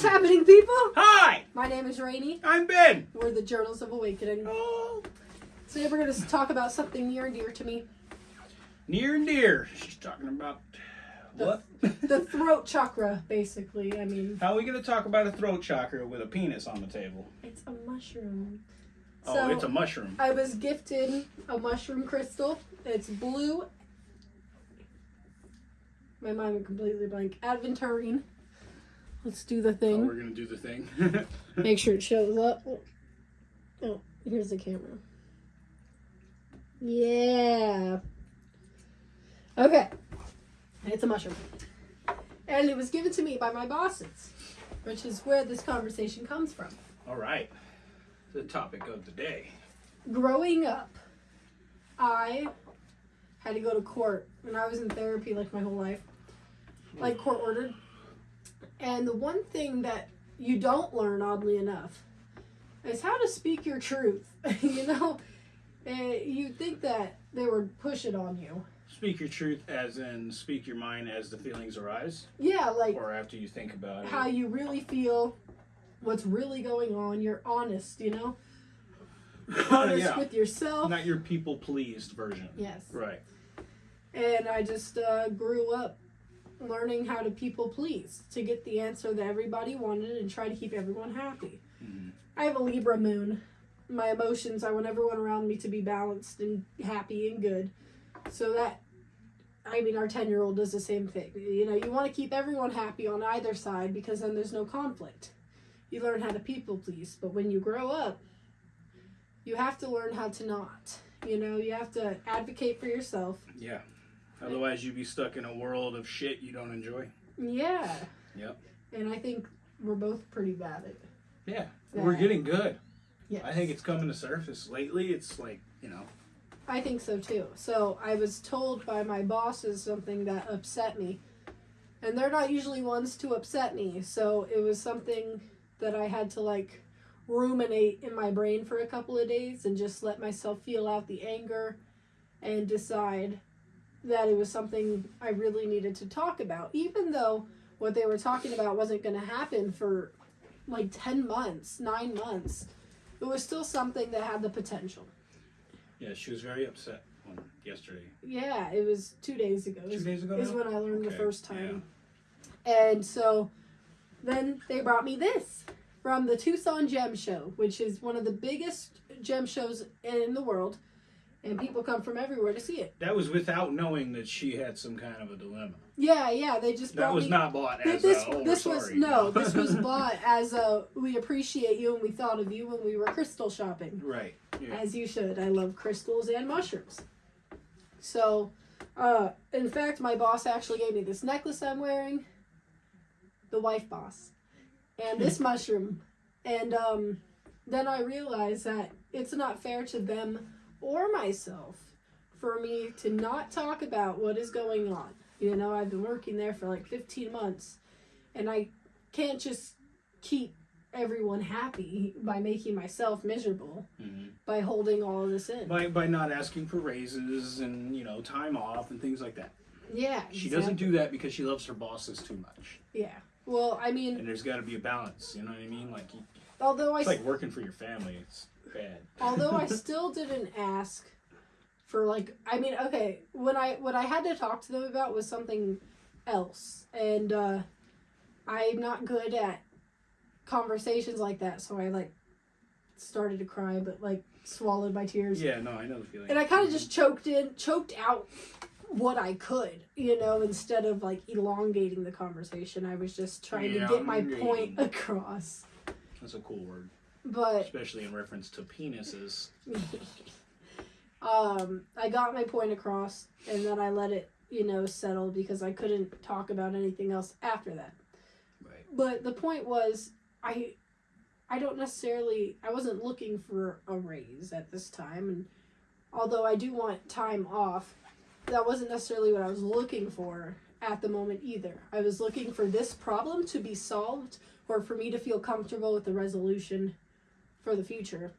What's happening, people? Hi, My name is Rainey. I'm Ben. We're the Journals of Awakening. Oh. Today we're going to talk about something near and dear to me Near and dear. She's talking about what? the throat chakra, basically. I mean, How are we going to talk about a throat chakra with a penis on the table? it's a mushroom. Oh, So- it's a mushroom. I was gifted a mushroom crystal. It's blue. My mind went completely blank. Adventurine. Let's do the Oh, thing. we're going to do the thing. Make sure it shows up. Oh, here's the camera. Yeah. Okay. It's a mushroom. And it was given to me by my bosses, which is where this conversation comes from. All right. The topic of the day. Growing up, I had to go to court when I was in therapy like my whole life, like court ordered. And the one thing that you don't learn, oddly enough, is how to speak your truth. you know, Eh, you think that they would push it on you. Speak your truth as in speak your mind as the feelings arise Yeah, like or after you think about it. how you really feel, what's really going on. You're honest, you know, honest yeah. with yourself. Not your people pleased version. Yes. Right. And I just uh, grew up learning how to people please to get the answer that everybody wanted and try to keep everyone happy. Mhm. I have a Libra moon. My emotions, I want everyone around me to be balanced and happy and good. So that, I mean, our 10 year old does the same thing. You know, you want to keep everyone happy on either side because then there's no conflict. You learn how to people please. But when you grow up, you have to learn how to not. You know, you have to advocate for yourself. Yeah. Otherwise, you'd be stuck in a world of shit you don't enjoy. Yeah. Yep. And I think we're both pretty bad at it. Yeah. Yeah. We're getting good. Yeah. I think it's coming to surface lately. It's like, you know, I think so too. So I was told by my bosses something that upset me. And they're not usually ones to upset me. So it was something that I had to like ruminate in my brain for a couple of days and just let myself feel out the anger and decide that it was something I really needed to talk about. Even though what they were talking about wasn't going to happen for like 10 months, 9 months. It was still something that had the potential. yeah, she was very upset on yesterday. Yeah, it was two days ago. Two is- days ago is now? when I learned the first time. And so then they brought me this from the Tucson Gem Show, which is one of the biggest gem shows in the world. And people come from everywhere to see it. That was without knowing that she had some kind of a dilemma. Yeah, yeah, they just That was me. not bought as this a, oh, this was sorry. no, this was bought as a we appreciate you and we thought of you when we were crystal shopping. Right. Yeah. as you should. I love crystals and mushrooms. So, uh, in fact, my boss actually gave me this necklace I'm wearing, the wife boss, and this mushroom. And um, then I realized that it's not fair to them or myself for me to not talk about what is going on. You know, I've been working there for like 15 months, and I can't just keep everyone happy by making myself miserable Mhm. by holding all of this in. By by not asking for raises and you know time off and things like that. yeah, She doesn't do that because she loves her bosses too much. Yeah. Well, I mean, And there's got to be a balance. You know what I mean? Like although I it's like working for your family. It's bad. although I still didn't ask for like I mean, okay, when I what I had to talk to them about was something else. And uh I'm not good at conversations like that, so I like started to cry but like swallowed my tears. Yeah. No, I know the feeling. And I kind of just choked in, choked out what I could, you know, instead of like elongating the conversation. I was just trying to get my point across. That's a cool word, But especially in reference to penises. um, I got my point across, and then I let it, you know, settle because I couldn't talk about anything else after that. Right. But the point was, I, I don't necessarily, I wasn't looking for a raise at this time, and although I do want time off, that wasn't necessarily what I was looking for at the moment either. I was looking for this problem to be solved, or for me to feel comfortable with the resolution for the future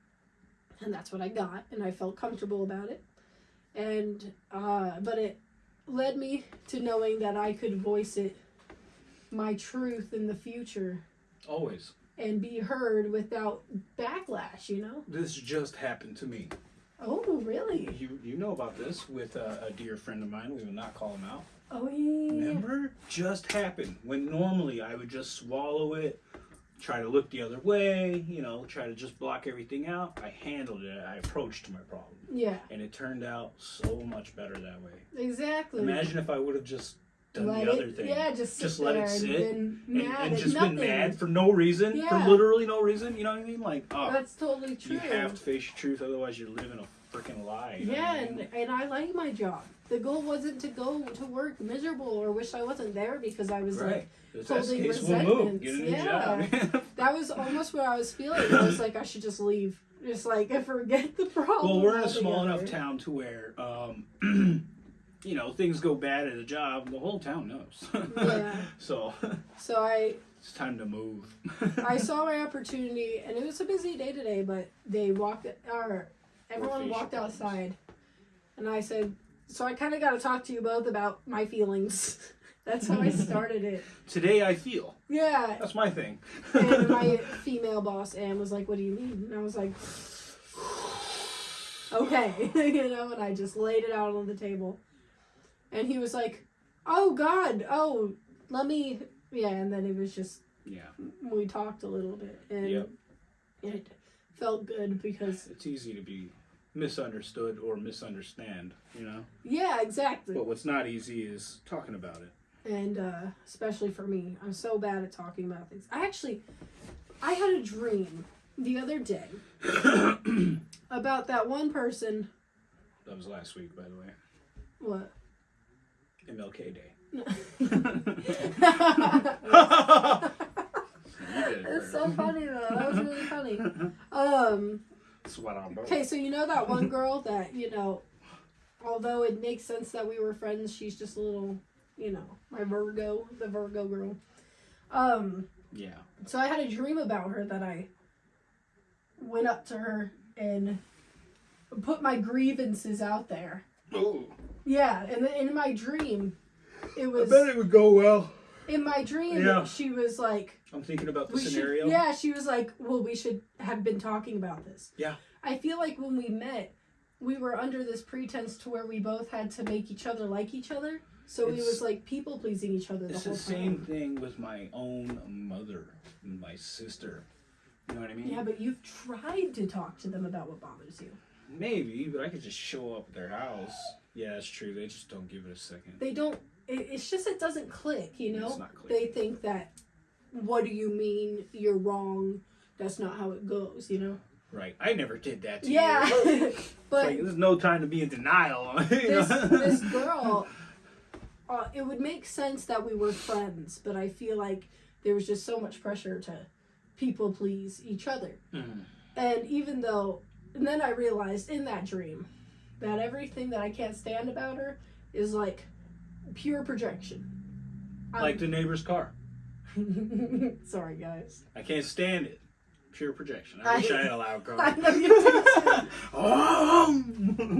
and that's what I got, and I felt comfortable about it. And uh, but it led me to knowing that I could voice it, my truth in the future, Always. and be heard without backlash. You know? This just happened to me. Oh, really? You you know about this with a, a dear friend of mine. We will not call him out. Oh yeah. Remember? Just happened. When normally I would just swallow it, try to look the other way, you know, try to just block everything out. I handled it. I approached my problem. Yeah. And it turned out so much better that way. Exactly. Imagine if I would have just done Let the it- other thing. Yeah, just sit Just let it sit and been and, mad and just nothing. been mad for no reason, Yeah. for literally no reason. You know what I mean? Like, oh, That's totally true. you have to face your truth, otherwise you're living a freaking lie. Yeah, I and, mean? and I like my job. The goal wasn't to go to work miserable or wish I wasn't there because I was right. like, If that's the holding case, we'll move. resentments. Get a new Yeah. job. that was almost what I was feeling. I was like, I should just leave. Just like, I forget the problem. well, we're in a small enough town to where, um, you know, things go bad at a job, the whole town knows. Yeah. so So I, it's time to move. I saw my opportunity, and it was a busy day today. But they walked, or everyone walked outside, and I said, "So I kind of got to talk to you both about my feelings." That's how I started it. Today I feel. Yeah, That's my thing. and my female boss Anne was like, "What do you mean?" And I was like, "Okay," you know, and I just laid it out on the table. And he was like, "Oh God, oh, let me." Yeah, and then it was just yeah, we talked a little bit, and Yep. it felt good because it's easy to be misunderstood or misunderstand, you know? yeah, exactly. But what's not easy is talking about it. and uh, especially for me, I'm so bad at talking about things. I actually, I had a dream the other day about that one person. That was last week, by the way. What? MLK Day. That's You did it, so funny though. That was really funny. Um. That's what I'm. Okay, so you know that one girl that you know, although it makes sense that we were friends, she's just a little, you know, my Virgo, the Virgo girl. Um. Yeah. So I had a dream about her that I went up to her and put my grievances out there. Oh. Yeah, and in my dream, it was I bet it would go well. In my dream. Yeah. She was like, I'm thinking about the scenario. should. Yeah, she was like, well, we should have been talking about this. Yeah. I feel like when we met, we were under this pretense to where we both had to make each other like each other. So it was like people pleasing each other the It's the same time. thing with my own mother and my sister. You know what I mean? Yeah, but you've tried to talk to them about what bothers you. Maybe, but I could just show up at their house. Yeah, that's true. They just don't give it a second. They don't. It, it's just it doesn't click. You know. It's. They think that. What do you mean? You're wrong. That's not how it goes. You know. Right. I never did that to Yeah. you. but like, there's no time to be in denial. this this girl uh, it would make sense that we were friends but i feel like there was just so much pressure to people please each other Mhm. and even though and then i realized in that dream that everything that i can't stand about her is like pure projection Like the neighbor's car. Sorry guys I can't stand it. Pure projection. I, I- wish I had a loud car. i know you do oh!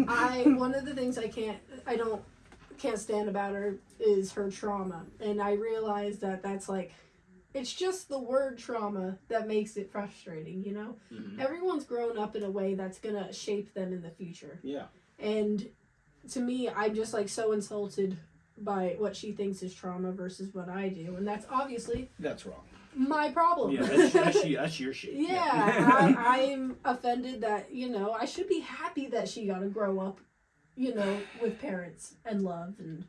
I one of the things I can't I don't can't stand about her is her trauma, and I realize that that's like it's just the word trauma that makes it frustrating. You know, Mhm. everyone's grown up in a way that's gonna shape them in the future, Yeah. And to me, I'm just like so insulted by what she thinks is trauma versus what I do, and that's obviously That's wrong. my problem. Yeah, that's, that's, that's your shit. Yeah, I, I'm offended that you know I should be happy that she got to grow up, you know, with parents and love, and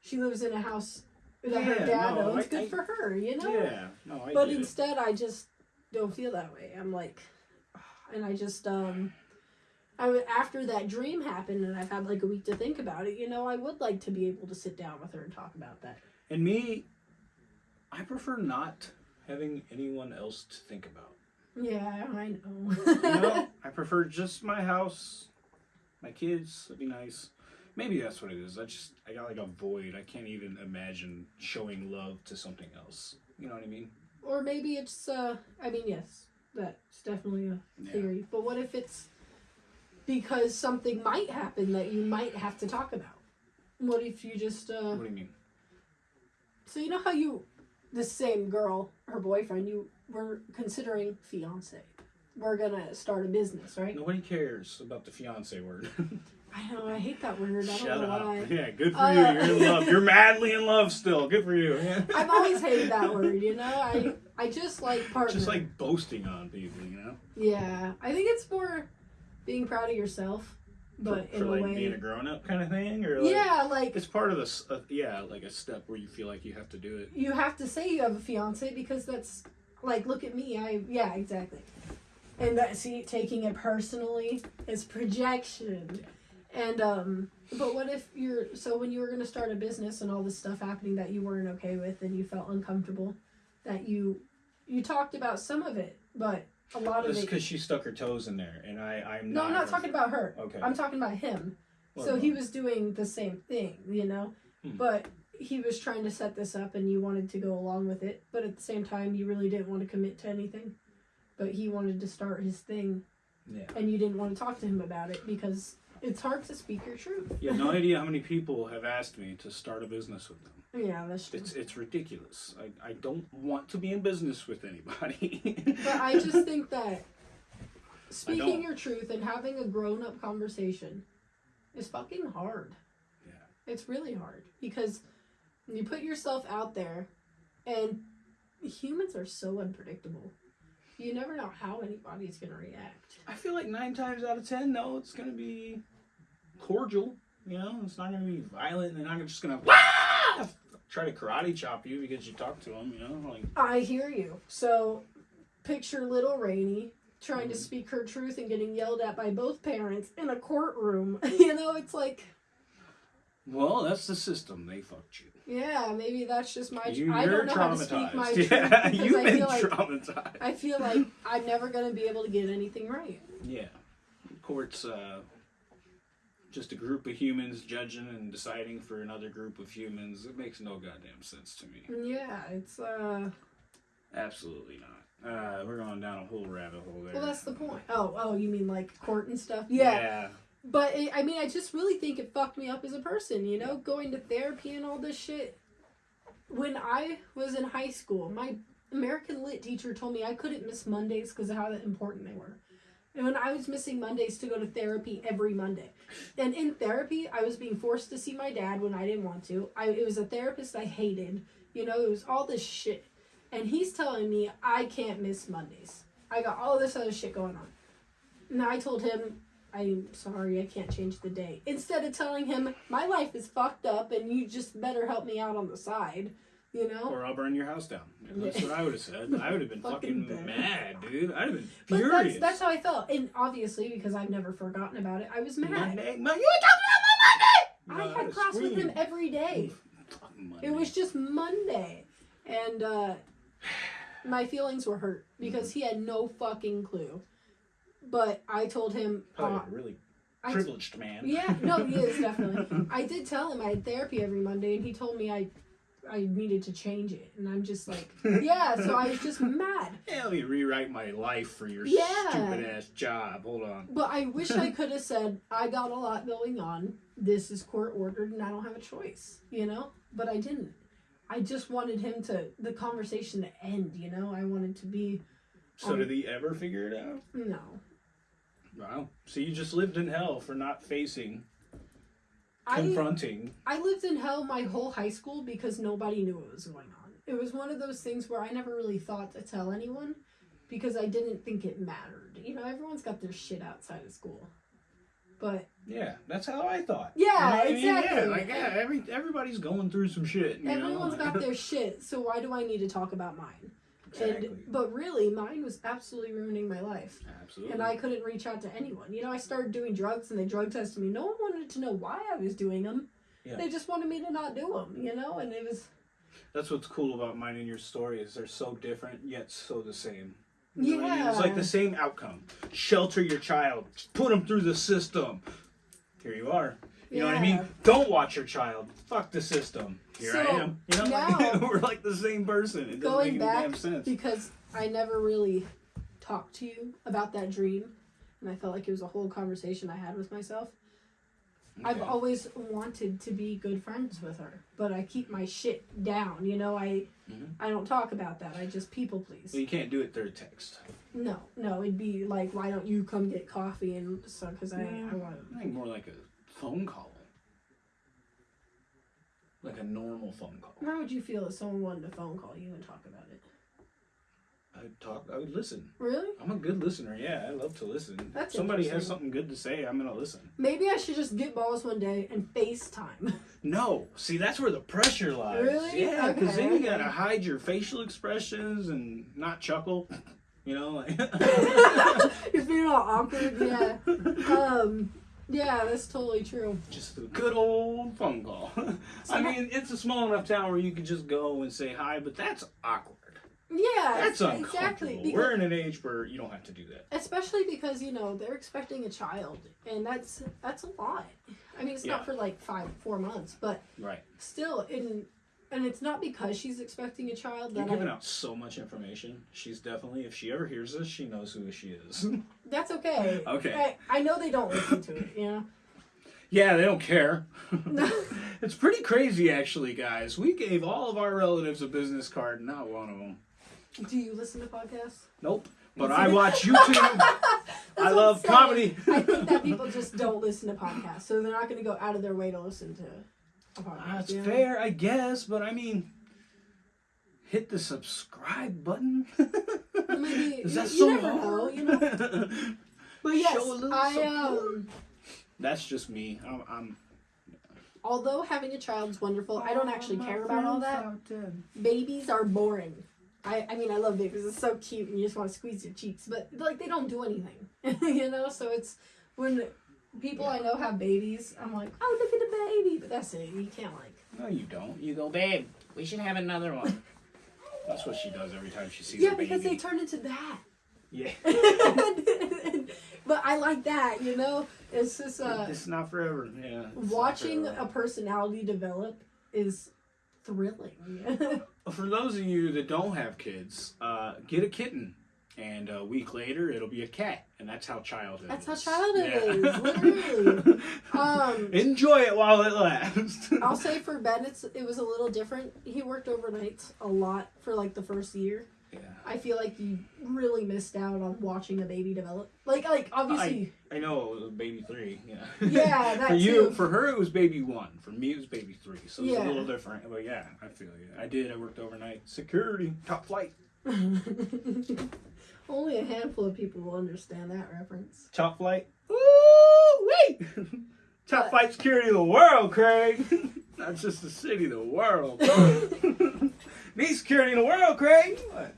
she lives in a house that her dad no, owns. I- Good I- for her, you know. Yeah. No, I but get it. instead, I just don't feel that way. I'm like, and I just um, I after that dream happened, and I've had like a week to think about it. You know, I would like to be able to sit down with her and talk about that. And me, I prefer not having anyone else to think about. Yeah, I know. You know, I prefer just my house, my kids. It'd be nice. Maybe that's what it is. I just I got like a void. I can't even imagine showing love to something else. You know what I mean? Or maybe it's, uh, I mean, yes, that's definitely a Yeah. theory. But what if it's because something might happen that you might have to talk about? What if you just, uh, What do you mean? so you know how you, this same girl, her boyfriend, you were considering fiance. We're gonna start a business, right? Nobody cares about the fiance word. I know I hate that word. I don't Shut know up. why. Yeah, good for Uh, you. You're in love. You're madly in love still. Good for you. Yeah. I've always hated that word. You know, I I just like partner. Just like boasting on people, you know? yeah, I think it's more being proud of yourself, but for, in for a like way. being a grown up kind of thing? Or like, yeah, like It's part of this, uh, yeah, like a step where you feel like you have to do it. you have to say you have a fiance because that's like look at me i yeah exactly and that see taking it personally is projection and um but what if you're so when you were going to start a business and all this stuff happening that you weren't okay with and you felt uncomfortable that you you talked about some of it but a lot of Just it because she stuck her toes in there, and I, I'm no not. i'm not talking about her Okay. i'm talking about him What so he was doing the same thing, you know? Hmm. But he was trying to set this up and you wanted to go along with it. But at the same time, you really didn't want to commit to anything. But he wanted to start his thing Yeah. and you didn't want to talk to him about it because it's hard to speak your truth. You have no idea how many people have asked me to start a business with them. Yeah, that's true. It's it's ridiculous. I, I don't want to be in business with anybody. But I just think that speaking your truth and having a grown up conversation is fucking hard. Yeah. It's really hard because you put yourself out there and humans are so unpredictable. You never know how anybody's going to react. I feel like nine times out of ten, no, it's gonna be cordial. You know, it's not gonna be violent. They're not just gonna "Wah!" Try to karate chop you because you talk to them. You know, like I hear you. So picture little Rainey trying to Mhm. speak her truth and getting yelled at by both parents in a courtroom. you know, it's like, well, that's the system. They fucked you. yeah, maybe that's just my. you I don't know how to speak my truth yeah, because you've I been feel like traumatized. I feel like I'm never gonna be able to get anything right. Yeah. Court's uh, just a group of humans judging and deciding for another group of humans. It makes no goddamn sense to me. Yeah, it's uh. Absolutely not. Uh, we're going down a whole rabbit hole there. Well, that's the point. Oh, oh, you mean like court and stuff? Yeah. But it, I mean, I just really think it fucked me up as a person. You know, going to therapy and all this shit. When I was in high school, my American Lit teacher told me I couldn't miss Mondays because of how important they were. And when I was missing Mondays to go to therapy every Monday, and in therapy, I was being forced to see my dad when I didn't want to. I it was a therapist I hated. You know, it was all this shit, and he's telling me I can't miss Mondays. I got all this other shit going on. And I told him, I'm sorry, I can't change the day. Instead of telling him, my life is fucked up and you just better help me out on the side, you know? Or I'll burn your house down. That's what I would have said. I would have been Fucking fucking, mad, dude. I'd have been But furious. that's, that's how I felt. And obviously, because I've never forgotten about it, I was mad. Monday. You were talking about my Monday. I had class with him every day. It was just Monday. And uh, my feelings were hurt because he had no fucking clue. But I told him, uh, a really privileged man. Yeah, no, he is definitely. I did tell him I had therapy every Monday, and he told me I, I needed to change it, and I'm just like, yeah. So I was just mad, Yeah, let me rewrite my life for your Yeah. stupid ass job. Hold on. but I wish I could have said I got a lot going on. This is court ordered, and I don't have a choice, you know. But I didn't. I just wanted him to the conversation to end, you know. I wanted to be So Um, did he ever figure it out? no. Wow. So you just lived in hell for not facing, confronting. I lived in hell my whole high school because nobody knew what was going on. It was one of those things where I never really thought to tell anyone because I didn't think it mattered. You know, everyone's got their shit outside of school. But Yeah, that's how I thought. Yeah, You know what I mean? Yeah, like yeah, every everybody's going through some shit. You everyone's know? got their shit, so why do I need to talk about mine? Exactly. And but really mine was absolutely ruining my life. Absolutely. And I couldn't reach out to anyone. You know, I started doing drugs and they drug tested me. No one wanted to know why I was doing them. Yeah. They just wanted me to not do them, you know? And it was That's what's cool about mine and your story is they're so different yet so the same. You know what I mean? Yeah. It's like the same outcome. Shelter your child. Put them through the system. Here you are. You know what I mean? Don't watch your child. Fuck the system. Here I am. You know, now- we're like the same person. It doesn't going make any back damn sense. because I never really talked to you about that dream, and I felt like it was a whole conversation I had with myself. I've always wanted to be good friends with her, but I keep my shit down. You know, I Mhm. I don't talk about that. I just people please. Well, you can't do it through text. No, no, it'd be like, why don't you come get coffee and so because I, I want. I think more like a phone call. Like a normal phone call. How would you feel if someone wanted to phone call you and talk about it? I would talk. I would listen. Really? I'm a good listener. Yeah, I love to listen. That's if somebody has something good to say, I'm gonna listen. Maybe I should just get balls one day and FaceTime. No, see that's where the pressure lies. Really? Yeah, because then you gotta hide your facial expressions and not chuckle. You know, like You're feeling all awkward. Yeah. Um. Yeah, that's totally true. just a good old phone call. So I mean, it's a small enough town where you could just go and say hi, but that's awkward. Yeah. That's exactly. Because, We're in an age where you don't have to do that. especially because you know they're expecting a child, and that's that's a lot. I mean, it's Yeah. not for like five, four months, but Right. still, in and it's not because she's expecting a child You're that giving I, out so much information. She's definitely, if she ever hears this, she knows who she is. that's okay. Okay. I, I know they don't listen to it. You know. yeah, they don't care. It's pretty crazy, actually, guys. We gave all of our relatives a business card, not one of them. Do you listen to podcasts? Nope. But I watch YouTube. I love comedy. I think that people just don't listen to podcasts, so they're not going to go out of their way to listen to. That's you fair, I guess, but I mean, hit the subscribe button. Maybe Is that you, so you never hard? know, you know. But yes, Show a little I support. um. That's just me. I'm. I'm Although having a child is wonderful, I don't actually care about all that. Babies are boring. I, I mean, I love babies. It's so cute, and you just want to squeeze their cheeks. But like, they don't do anything, you know. So it's when people I know have babies, I'm like, oh, look at the baby. But that's it. You can't like. No, you don't. You go, babe. We should have another one. That's what she does every time she sees Yeah, a baby. because they turn into that. yeah. but I like that, you know. It's just uh, it's not forever. Yeah. watching forever. a personality develop is thrilling. For those of you that don't have kids, uh, get a kitten, and a week later it'll be a cat, and that's how childhood. That's how childhood Yeah. is, literally. um, Enjoy it while it lasts. I'll say for Ben, it's it was a little different. He worked overnight a lot for like the first year. yeah. I feel like you really missed out on watching a baby develop. Like, like obviously, I know it was baby three. Yeah. Yeah, that for you, too. for her, it was baby one. For me, it was baby three. So it's Yeah. a little different. But yeah, I feel you. I did. I worked overnight. Security, top flight, only a handful of people will understand that reference. top flight. Ooh, wait. top What? flight security of the world, Craig. Not just the city, the world. Need security in the world, Craig. What?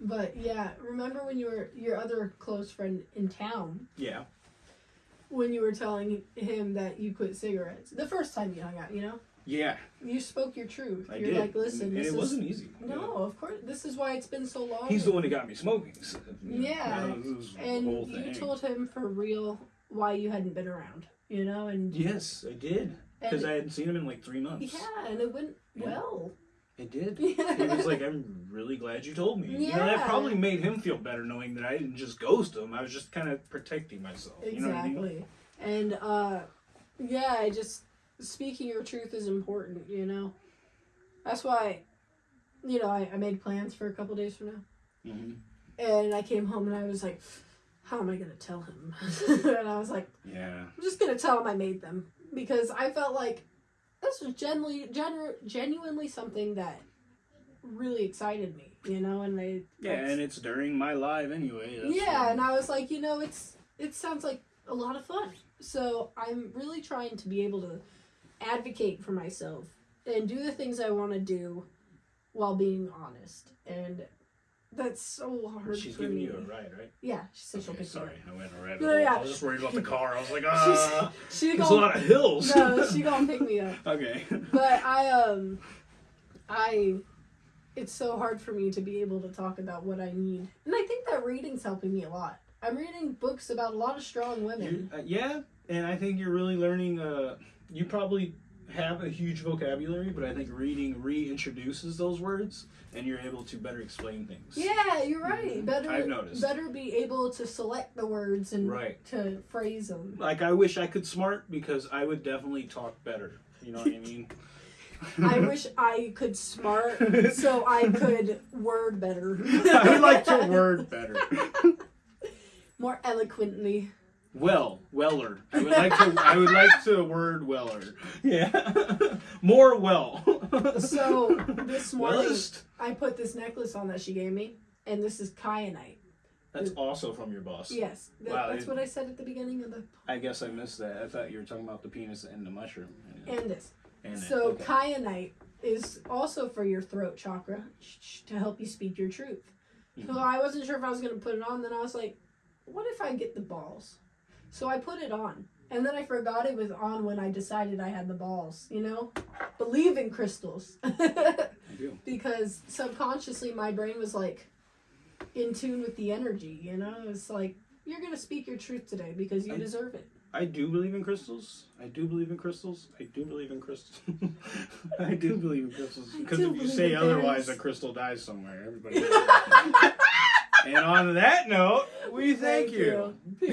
But yeah, remember when you were your other close friend in town Yeah. when you were telling him that you quit cigarettes the first time you hung out? You know, Yeah, you spoke your truth. I You're did. like, listen, and this it is wasn't easy. no, of course, this is why it's been so long. He's the one that got me smoking. so, know, Yeah, the and you told him for real why you hadn't been around. You know, and Yes, I did. Because I hadn't seen him in like three months. yeah, and it went Yeah. well. It did. Yeah. He was like, I'm really glad you told me. You know, that probably made him feel better knowing that I didn't just ghost him. I was just kind of protecting myself. You know I mean? Exactly. And uh yeah, I just speaking your truth is important, you know. That's why you know, I, I made plans for a couple days from now. hmm And I came home and I was like, How am I gonna tell him? and I was like, Yeah. I'm just gonna tell him I made them. Because I felt like this was genuinely genu- genuinely something that really excited me, you know, and I Yeah, and it's during my live anyway. Yeah, what- and I was like, you know, it's it sounds like a lot of fun. So I'm really trying to be able to advocate for myself and do the things I want to do while being honest. And that's so hard She's giving me. you a ride, right? yeah, she said she'll pick me sorry, up. I went a rabbit No, hole. yeah. I was just worried about the car. I was like, ah, She there's a gonna, lot of hills. no, she gonna pick me up. okay. But I um, I, it's so hard for me to be able to talk about what I need, and I think that reading's helping me a lot. I'm reading books about a lot of strong women. Uh, yeah, and I think you're really learning. Uh, you probably have a huge vocabulary, but I think reading reintroduces those words, and you're able to better explain things. Yeah, you're right. Mhm. Better, I've noticed. better be able to select the words and Right. to phrase them. Like I wish I could smart because I would definitely talk better. You know what I mean? I wish I could smart so I could word better. I would like to word better. more eloquently. Well, weller. I would like to. I would like to word weller. Yeah, more well. So this morning Wellest. I put this necklace on that she gave me, and this is kyanite. That's also from your boss. Yes, that, Wow, that's it- what I said at the beginning of the I guess I missed that. I thought you were talking about the penis and the mushroom. and this. And. So Okay. kyanite is also for your throat chakra sh- sh- to help you speak your truth. So Mhm. I wasn't sure if I was gonna put it on. Then I was like, what if I get the balls? So I put it on, and then I forgot it was on when I decided I had the balls. You know, believe in crystals. Because subconsciously my brain was like in tune with the energy you know it's like you're gonna speak your truth today because you I- deserve it I do believe in crystals. I do believe in crystals. I do believe in crystals. I do believe in crystals because if you say otherwise, a crystal dies somewhere. Everybody. and on that note, we thank, Thank you. you.